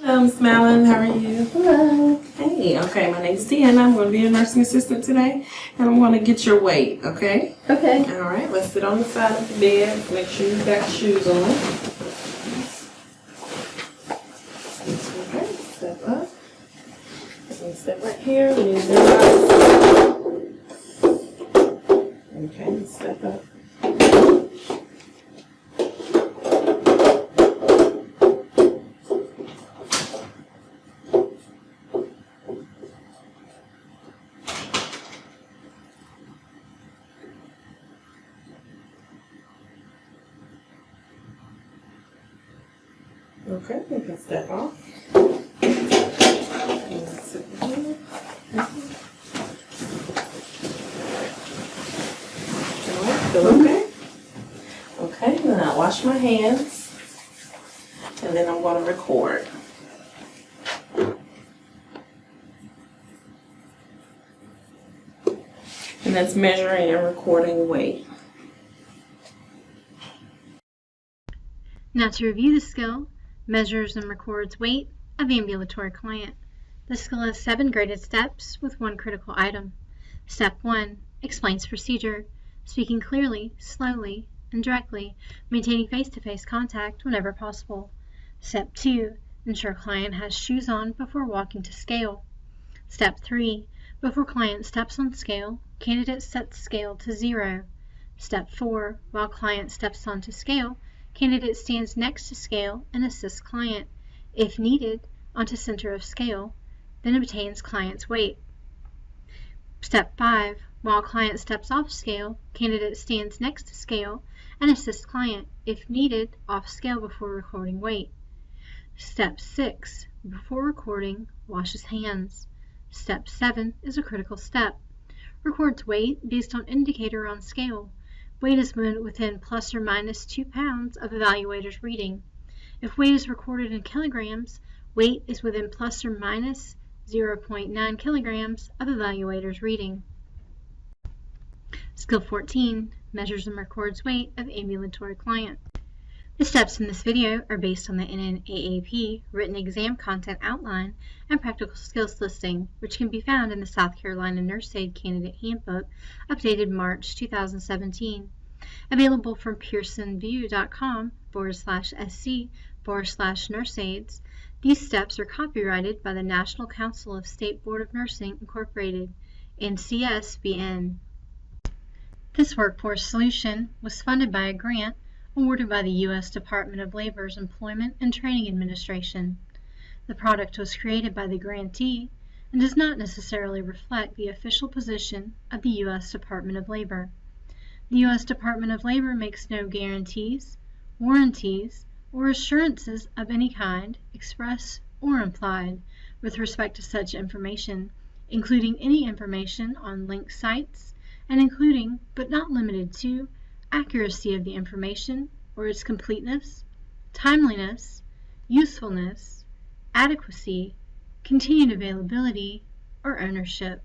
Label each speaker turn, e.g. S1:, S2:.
S1: Hello, Miss Malin. How are you?
S2: Hello.
S1: Hey, okay. My name is Deanna. I'm going to be your nursing assistant today, and I'm going to get your weight. Okay.
S2: Okay.
S1: All right. Let's sit on the side of the bed. Make sure you've got shoes on. Okay. Step up. Step right here. Use your eyes. Okay. Step up. Okay, you can step off. And sit here. Alright, Feel okay? Okay, then I wash my hands. And then I'm going to record. And that's measuring and recording weight.
S3: Now to review the skill, measures and records weight of ambulatory client. The skill has seven graded steps with one critical item. Step 1 explains procedure, speaking clearly, slowly, and directly, maintaining face-to-face contact whenever possible. Step 2 ensure client has shoes on before walking to scale. Step 3 before client steps on scale, candidate sets scale to zero. Step 4 while client steps onto scale, Candidate stands next to scale and assists client, if needed, onto center of scale, then obtains client's weight. Step 5. While client steps off scale, candidate stands next to scale and assists client, if needed, off scale before recording weight. Step 6. Before recording, washes hands. Step 7 is a critical step. Records weight based on indicator on scale. Weight is within plus or minus 2 pounds of evaluator's reading. If weight is recorded in kilograms, weight is within plus or minus 0.9 kilograms of evaluator's reading. Skill 14 measures and records weight of ambulatory client. The steps in this video are based on the NNAAP written exam content outline and practical skills listing, which can be found in the South Carolina Nurse Aid Candidate Handbook, updated March 2017. Available from pearsonvue.com forward slash sc forward slash nurseaids. These steps are copyrighted by the National Council of State Board of Nursing, Incorporated, NCSBN. This workforce solution was funded by a grant awarded by the U.S. Department of Labor's Employment and Training Administration. The product was created by the grantee and does not necessarily reflect the official position of the U.S. Department of Labor. The U.S. Department of Labor makes no guarantees, warranties, or assurances of any kind, express or implied, with respect to such information, including any information on linked sites, and including, but not limited to, accuracy of the information or its completeness, timeliness, usefulness, adequacy, continued availability, or ownership.